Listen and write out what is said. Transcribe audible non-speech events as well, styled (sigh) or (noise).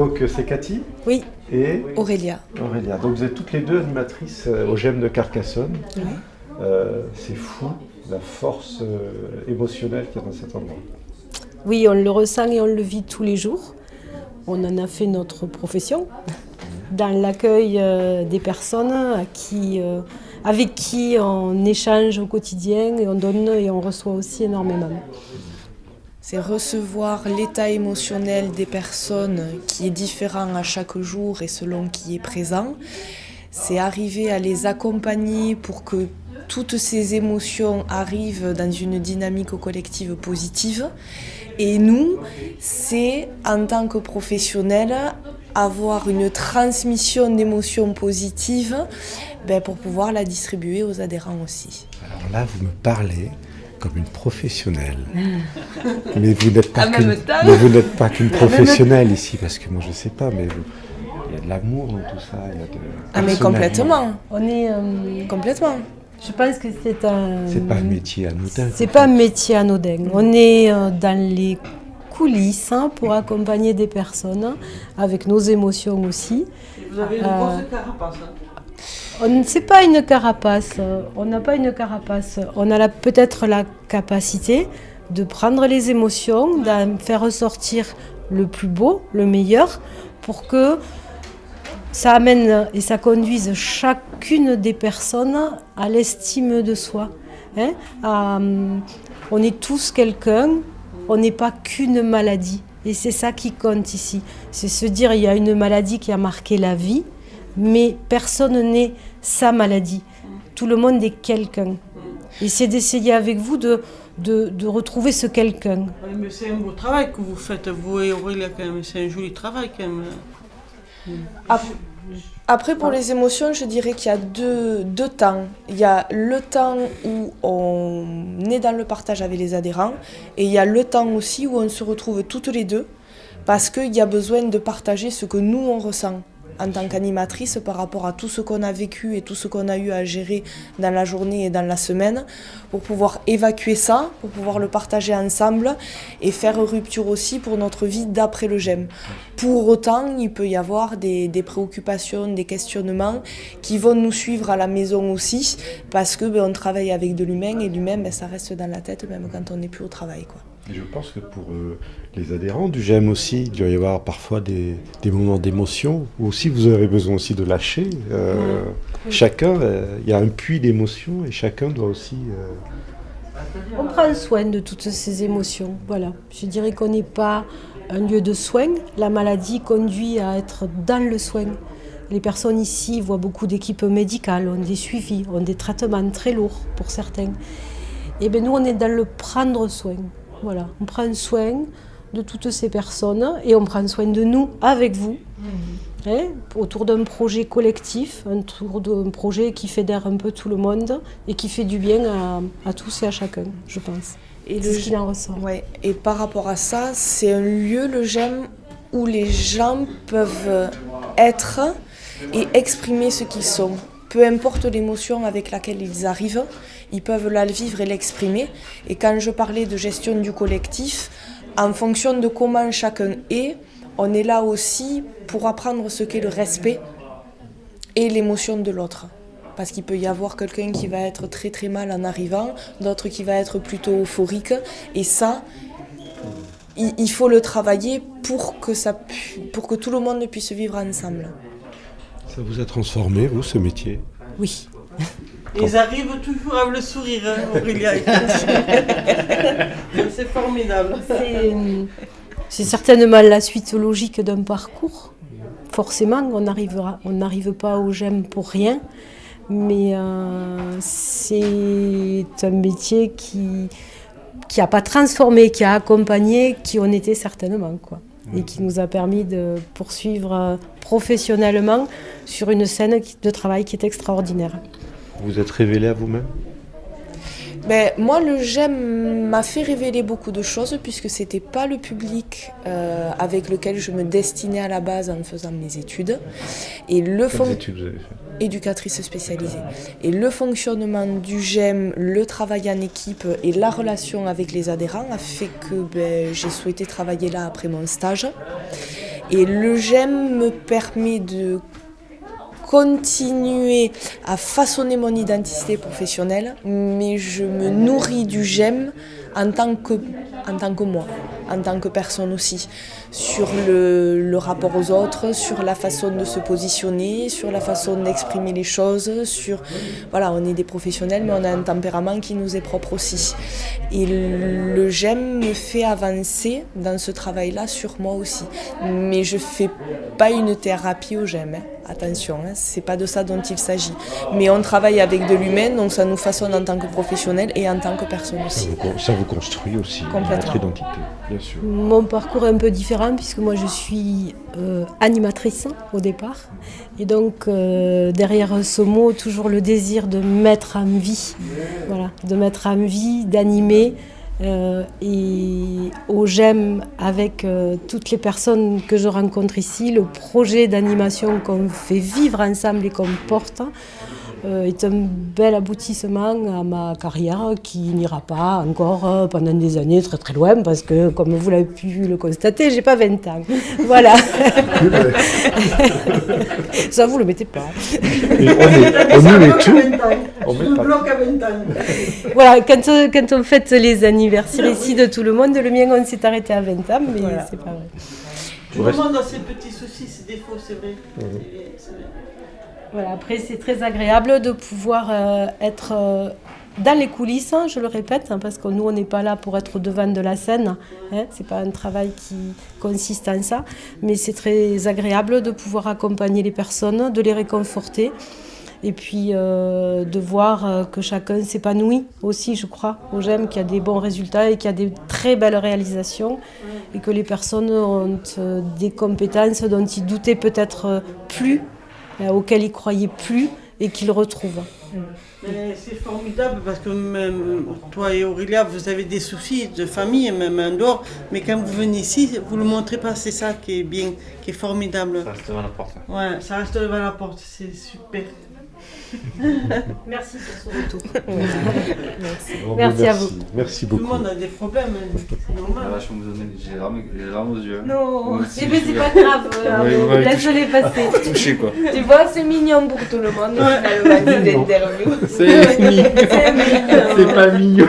Donc c'est Cathy Oui. Et Aurélia. Aurélia. Donc vous êtes toutes les deux animatrices au GEM de Carcassonne. Euh, c'est fou la force émotionnelle qu'il y a dans cet endroit. Oui, on le ressent et on le vit tous les jours. On en a fait notre profession (laughs) dans l'accueil des personnes qui, avec qui on échange au quotidien et on donne et on reçoit aussi énormément c'est recevoir l'état émotionnel des personnes qui est différent à chaque jour et selon qui est présent. C'est arriver à les accompagner pour que toutes ces émotions arrivent dans une dynamique collective positive. Et nous, c'est en tant que professionnels avoir une transmission d'émotions positives ben, pour pouvoir la distribuer aux adhérents aussi. Alors là, vous me parlez comme une professionnelle. mais vous n'êtes pas qu'une pas qu'une professionnelle ici, parce que moi je ne sais pas, mais il y a de l'amour dans tout ça. Il y a de ah mais complètement. On est euh, complètement. Je pense que c'est un. C'est pas un métier anodin. C'est pas un métier anodin. On est euh, dans les coulisses hein, pour accompagner des personnes avec nos émotions aussi. Vous avez une grosse carapace. Hein. Sait pas une carapace, on n'a pas une carapace. On a peut-être la capacité de prendre les émotions, d'en faire ressortir le plus beau, le meilleur, pour que ça amène et ça conduise chacune des personnes à l'estime de soi. Hein. on est tous quelqu'un, on n'est pas qu'une maladie. Et c'est ça qui compte ici. C'est se dire il y a une maladie qui a marqué la vie, mais personne n'est sa maladie. Tout le monde est quelqu'un. Et c'est d'essayer avec vous de, de, retrouver ce quelqu'un. mais c'est un beau travail que vous faites, vous et Aurélia, quand même. C'est un joli travail, quand même. Après, pour les émotions, je dirais qu'il y a deux, deux, temps. Il y a le temps où on est dans le partage avec les adhérents et il y a le temps aussi où on se retrouve toutes les deux parce qu'il y a besoin de partager ce que nous, on ressent en tant qu'animatrice par rapport à tout ce qu'on a vécu et tout ce qu'on a eu à gérer dans la journée et dans la semaine pour pouvoir évacuer ça, pour pouvoir le partager ensemble et faire rupture aussi pour notre vie d'après le GEM. Pour autant, il peut y avoir des, préoccupations, des questionnements qui vont nous suivre à la maison aussi parce que ben, on travaille avec de l'humain et l'humain ben, ça reste dans la tête même quand on n'est plus au travail. Quoi. Je pense que pour euh, les adhérents du GEM aussi, il doit y avoir parfois des, des moments d'émotion, ou aussi vous avez besoin aussi de lâcher. Euh, chacun, euh, il y a un puits d'émotion et chacun doit aussi... On prend soin de toutes ces émotions, voilà. Je dirais qu'on n'est pas un lieu de soins. La maladie conduit à être dans le soin. Les personnes ici voient beaucoup d'équipes médicales, ont des suivis, ont des traitements très lourds pour certains. Et bien nous, on est dans le prendre soin. Voilà, on prend soin de toutes ces personnes et on prend soin de nous avec vous, mhm. hein, autour d'un projet collectif, autour d'un projet qui fédère un peu tout le monde et qui fait du bien à, tous et à chacun, je pense. Et le ce en ressort. Ouais. Et par rapport à ça, c'est un lieu, le GEM, où les gens peuvent être et exprimer ce qu'ils sont. Peu importe l'émotion avec laquelle ils arrivent, ils peuvent la vivre et l'exprimer. Et quand je parlais de gestion du collectif, en fonction de comment chacun est, on est là aussi pour apprendre ce qu'est le respect et l'émotion de l'autre. Parce qu'il peut y avoir quelqu'un qui va être très très mal en arrivant, d'autres qui va être plutôt euphorique. Et ça, il faut le travailler pour que, ça, pour que tout le monde puisse vivre ensemble. Ça vous a transformé, vous, ce métier? Oui. Ils arrivent toujours avec le sourire, hein, Aurélia. (laughs) c'est formidable. C'est certainement la suite logique d'un parcours. Forcément, on n'arrive pas au GEM pour rien, mais euh, c'est un métier qui qui n'a pas transformé, qui a accompagné, qui on était certainement. Quoi et qui nous a permis de poursuivre euh, professionnellement sur une scène de travail qui est extraordinaire. Vous êtes révélé à vous-même? Ben, moi, le GEM m'a fait révéler beaucoup de choses puisque ce n'était pas le public euh, avec lequel je me destinais à la base en faisant mes études. Et le études éducatrice spécialisée. Et le fonctionnement du GEM, le travail en équipe et la relation avec les adhérents a fait que ben, j'ai souhaité travailler là après mon stage. Et le GEM me permet de continuer à façonner mon identité professionnelle, mais je me nourris du GEM en tant que, en tant que moi, en tant que personne aussi, sur le, le rapport aux autres, sur la façon de se positionner, sur la façon d'exprimer les choses, sur voilà, on est des professionnels, mais on a un tempérament qui nous est propre aussi. Et le GEM me fait avancer dans ce travail-là sur moi aussi, mais je fais pas une thérapie au GEM. hein. Attention, hein, c'est pas de ça dont il s'agit. Mais on travaille avec de l'humain, donc ça nous façonne en tant que professionnel et en tant que personne Ça aussi. vous, con- ça vous construit aussi Complètement. votre identité, Mon parcours est un peu différent puisque moi je suis euh, animatrice au départ. Et donc euh, derrière ce mot, toujours le désir de mettre en vie. Voilà, de mettre en vie, d'animer. Euh, et au GEM, avec toutes les personnes que je rencontre ici, le projet d'animation qu'on fait vivre ensemble et qu'on porte, euh, est un bel aboutissement à ma carrière qui n'ira pas encore euh, pendant des années très très loin parce que comme vous l'avez pu le constater, j'ai pas 20 ans. (laughs) Voilà. (laughs) Ça vous le mettez pas. Et on, est, on nous met tout. On met pas bloque à 20 ans. Voilà, quand, euh, quand on fête les anniversaires ici de tout le monde, le mien on s'est arrêté à 20 ans, mais Voilà. c'est pas vrai. Tout le monde a ses petits soucis, ses défauts, c'est vrai. Vrai. Voilà, après c'est très agréable de pouvoir euh, être euh, dans les coulisses, hein, je le répète, hein, parce que nous on n'est pas là pour être devant de la scène, hein, c'est pas un travail qui consiste en ça, mais c'est très agréable de pouvoir accompagner les personnes, de les réconforter. Et puis euh, de voir que chacun s'épanouit aussi, je crois, au GEM, qu'il y a des bons résultats et qu'il y a des très belles réalisations. Et que les personnes ont des compétences dont ils doutaient peut-être plus, euh, auxquelles ils croyaient plus et qu'ils retrouvent. Mais C'est formidable parce que même toi et Aurélia, vous avez des soucis de famille, même en dehors. Mais quand vous venez ici, vous ne le montrez pas. C'est ça qui est bien, qui est formidable. Ça reste devant la porte. Ouais, ça reste devant la porte. C'est super. (laughs) Merci pour ce retour. (laughs) Bon, Merci à vous. Merci Tout le beaucoup. monde a des problèmes. hein. C'est normal. donner. J'ai les larmes aux yeux. Non, Moi aussi, eh ben, c'est pas grave, (laughs) ouais, laisse-les passer. Touché quoi. Tu vois, c'est mignon pour tout le monde. C'est mignon. C'est pas mignon.